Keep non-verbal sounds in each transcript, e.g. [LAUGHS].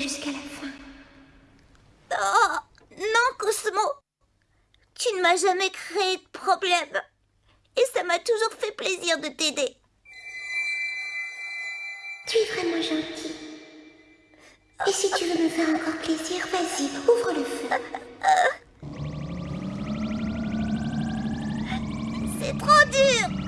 jusqu'à la fin. Oh, non, Cosmo. Tu ne m'as jamais créé de problème. Et ça m'a toujours fait plaisir de t'aider. Tu es vraiment gentil. Et si tu veux me faire encore plaisir, vas-y, ouvre le feu. [LAUGHS] C'est trop dur.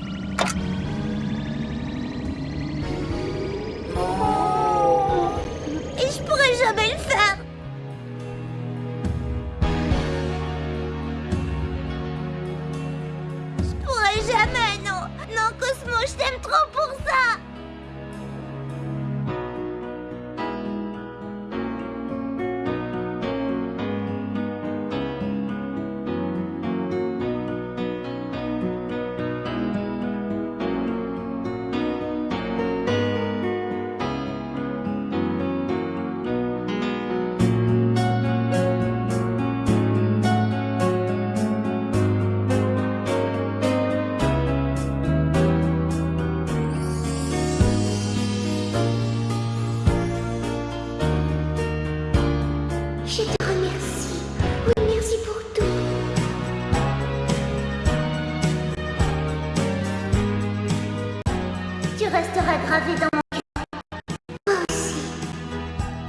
Jamais, non. Non, Cosmo, je t'aime trop pour ça. Tu resteras gravé dans mon cœur. Moi aussi.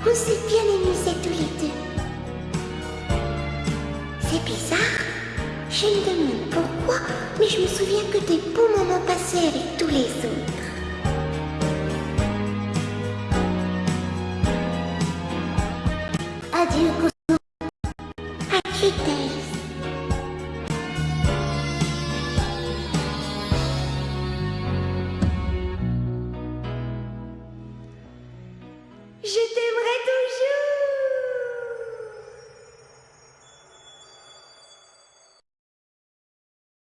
On s'est bien amusés tous les deux. C'est bizarre. Je me demande pourquoi, mais je me souviens que des beaux moments passés avec tous les autres. Adieu, Cosmo. Adieu, T'aimerai